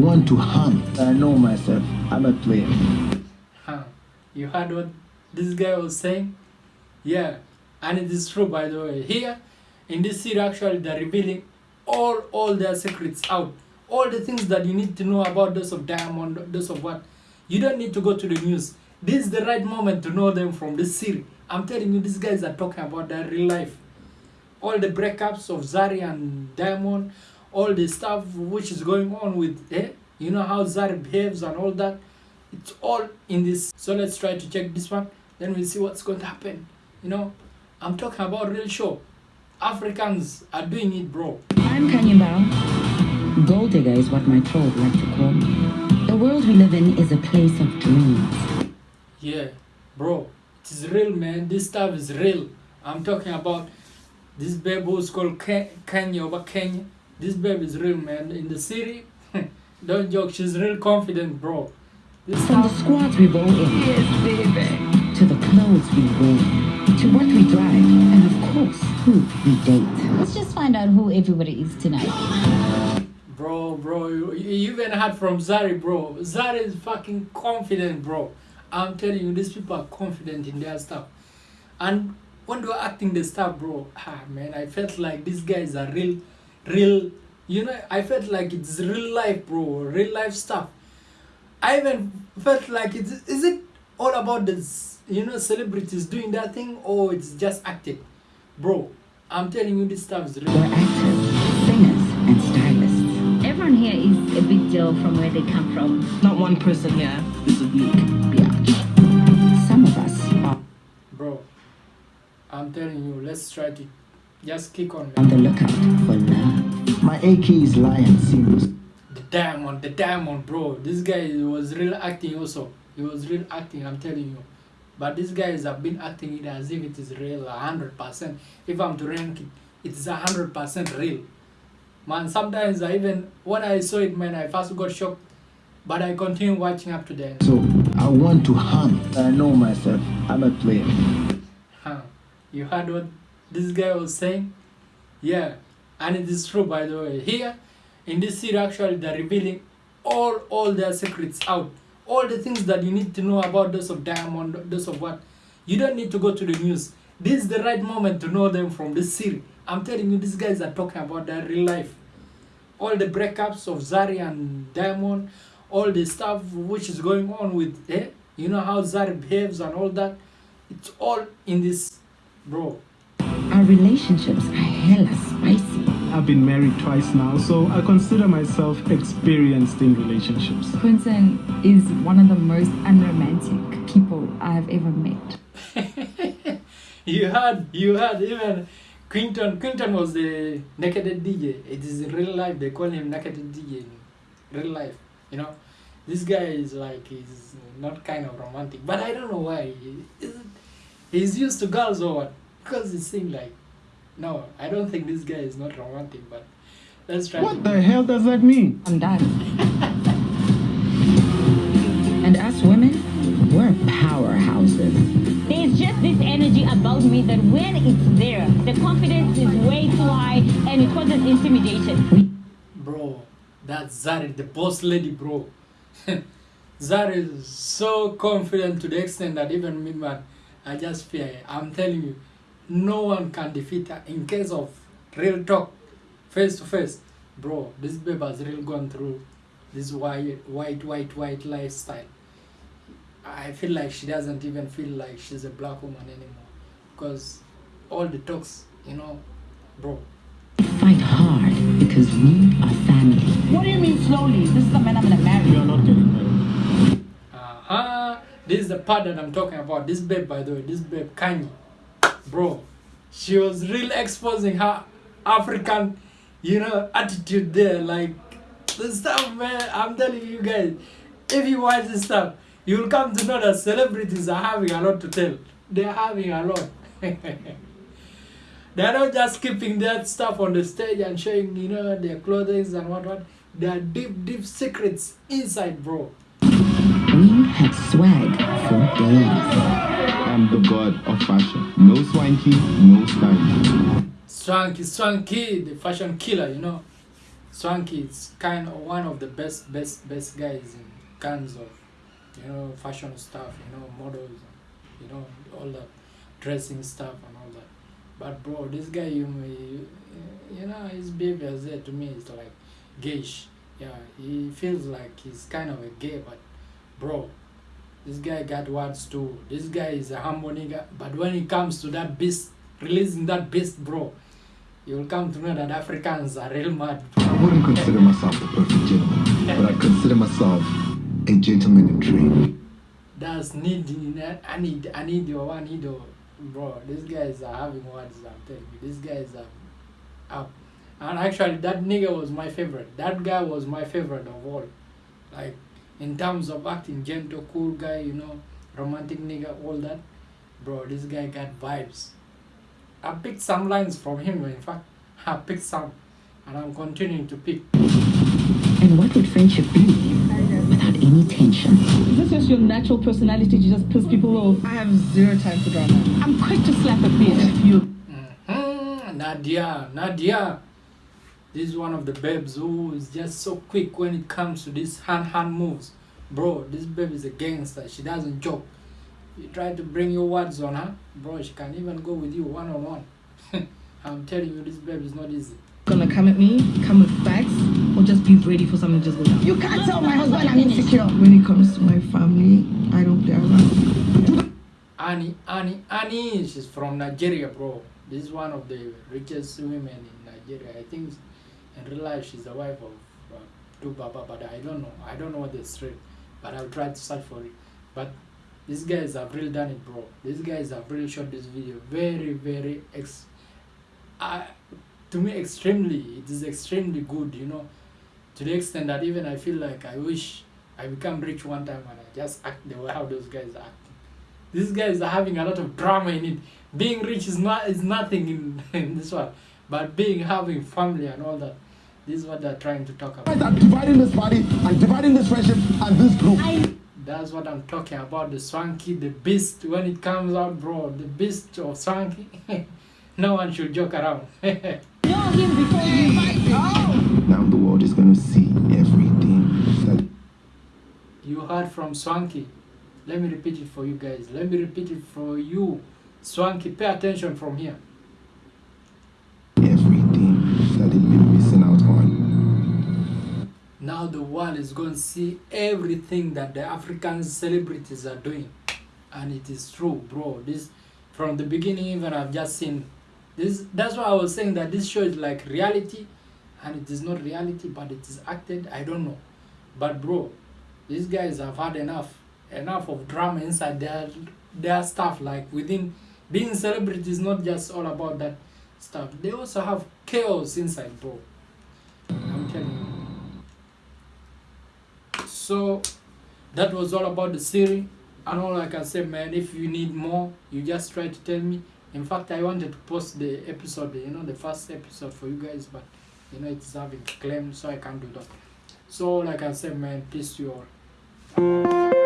want to hunt. I know myself. I'm a player. Huh. You heard what this guy was saying? Yeah, and it is true by the way. Here, in this series actually they're revealing all all their secrets out. All the things that you need to know about those of Diamond, those of what. You don't need to go to the news. This is the right moment to know them from this series. I'm telling you, these guys are talking about their real life. All the breakups of Zari and Diamond, all the stuff which is going on with, eh? You know how Zari behaves and all that. It's all in this. So let's try to check this one. Then we'll see what's going to happen. You know, I'm talking about real show. Africans are doing it, bro. I'm Khanyi Mbau. Gold digger is what my troll like to call me. The world we live in is a place of dreams. Yeah, bro, it is real, man. This stuff is real. I'm talking about this babe who's called Ken- Kenya over Kenya. This babe is real, man. In the city, don't joke. She's real confident, bro. This From the stuff, squads we roll in, Yes, baby. to the clothes we wear, to what we drive, and of course, who we date. Let's just find out who everybody is tonight. bro, bro. You, you even heard from Zari, bro. Zari is fucking confident, bro. I'm telling you, these people are confident in their stuff. And when they were acting the stuff, bro, ah man, I felt like these guys are real, real. You know, I felt like it's real life, bro. Real life stuff. I even felt like it's is it all about this, you know, celebrities doing that thing or it's just acting bro. I'm telling you, this stuff is We're real. actors, singers, and stylists. Everyone here is a big deal from where they come from. Not one person here is a weak biatch. Some of us are Bro, I'm telling you, let's try to just kick on, on the lookout for love. My AK is lion seems. The diamond, the diamond, bro. This guy was real acting also. He was real acting, I'm telling you. But these guys have been acting it as if it is real, a hundred percent. If I'm to rank it, it is a hundred percent real. Man, sometimes I even when I saw it, man, I first got shocked, but I continue watching up to the end. So I want to hunt. I know myself. I'm a player. Huh. You heard what this guy was saying? Yeah, and it is true by the way. Here, in this series, actually, they're revealing all all their secrets out. All the things that you need to know about those of Diamond, those of what. You don't need to go to the news. This is the right moment to know them from this series. I'm telling you, these guys are talking about their real life. All the breakups of Zari and Diamond, all the stuff which is going on with, eh? You know how Zari behaves and all that. It's all in this, bro. Our relationships are hella spicy. I've been married twice now, so I consider myself experienced in relationships. Quinton is one of the most unromantic people I have ever met. you heard, you heard even Quinton. Quinton was the naked DJ. It is in real life. They call him naked DJ in real life. You know, this guy is like he's not kind of romantic, but I don't know why. He's used to girls or what? Because it seemed like no. I don't think this guy is not romantic, but let's try. What to, the hell does that mean? I'm done. And us women, we're powerhouses. There's just this energy about me that when it's there, the confidence is way too high and it causes intimidation. Bro, that's Zari, the boss lady, bro. Zari is so confident to the extent that even me, man, I just fear. I'm telling you, no one can defeat her in case of real talk, face to face. Bro, this babe has really gone through this white, white, white, white lifestyle. I feel like she doesn't even feel like she's a black woman anymore. Because all the talks, you know, bro, Fight hard because we are family. What do you mean slowly? This is the man I'm gonna marry. You're not getting married. Uh-huh. This is the part that I'm talking about. This babe, by the way, this babe, Kanye. Bro, she was really exposing her African, you know, attitude there. Like, the stuff, man, I'm telling you guys, if you watch this stuff, you'll come to know that celebrities are having a lot to tell. They're having a lot. They're not just keeping that stuff on the stage and showing, you know, their clothing and what what. There are deep, deep secrets inside, bro. We have swag for days. I'm the god of fashion. No swanky, no stylish. Swanky, Swanky, the fashion killer, you know. Swanky is kind of one of the best, best, best guys in kinds of, you know, fashion stuff, you know, models, you know, all that dressing stuff and all that. But bro, this guy, you, you, you know, his behavior there to me is like gayish. Yeah, he feels like he's kind of a gay, but bro, this guy got words too. This guy is a humble nigga, but when it comes to that beast, releasing that beast, bro, you will come to know that Africans are real mad. I wouldn't consider myself a perfect gentleman, but I consider myself a gentleman in training. That's need, I need, I need your one, need your, bro. These guys are having words. I'm telling you, these guys are up. And actually, that nigga was my favorite. That guy was my favorite of all. Like, in terms of acting, gentle, cool guy, you know, romantic nigga, all that. Bro, this guy got vibes. I picked some lines from him, in fact, I picked some, and I'm continuing to pick. And what would friendship be without any tension? Is this just your natural personality to just piss people off? I have zero time for drama. I'm quick to slap a bitch. You Mhm, Nadia, Nadia. This is one of the babes who is just so quick when it comes to these hand hand moves. Bro, this babe is a gangster. She doesn't joke. You try to bring your words on her, bro, she can even go with you one on one. I'm telling you, this babe is not easy. gonna come at me, come with facts, or just be ready for something to just go down. You can't tell my husband I'm insecure. When it comes to my family, I don't play around. Annie, Annie, Annie, she's from Nigeria, bro. This is one of the richest women in Nigeria. I think in real life she's the wife of uh, 2Baba, but I don't know. I don't know what the straight, but I'll try to search for it. But these guys have really done it, bro. These guys have really shot this video very, very ex. Uh, to me, extremely. It is extremely good, you know, to the extent that even I feel like I wish I become rich one time and I just act the way how those guys acting. These guys are having a lot of drama in it. Being rich is not is nothing in, in this one, but being having family and all that. This is what they're trying to talk about. I'm dividing this party, I'm dividing this friendship and this group. That's what I'm talking about. The Swanky, the beast. When it comes out, bro, the beast of Swanky. no one should joke around. Know him before you fight. him. Oh. Now the world is gonna see everything that you heard from Swanky. Let me repeat it for you guys. Let me repeat it for you. Swanky, pay attention from here. Now the world is going to see everything that the African celebrities are doing. And it is true, bro. This from the beginning even I've just seen this that's why I was saying that this show is like reality and it is not reality but it is acted. I don't know. But bro, these guys have had enough enough of drama inside their their stuff like within being celebrity is not just all about that stuff. They also have chaos inside, bro. So that was all about the series. And all I can say, man, if you need more, you just try to tell me. In fact, I wanted to post the episode, you know, the first episode for you guys, but you know, it's having claim, so I can't do that. So, like I said, man, peace to you all.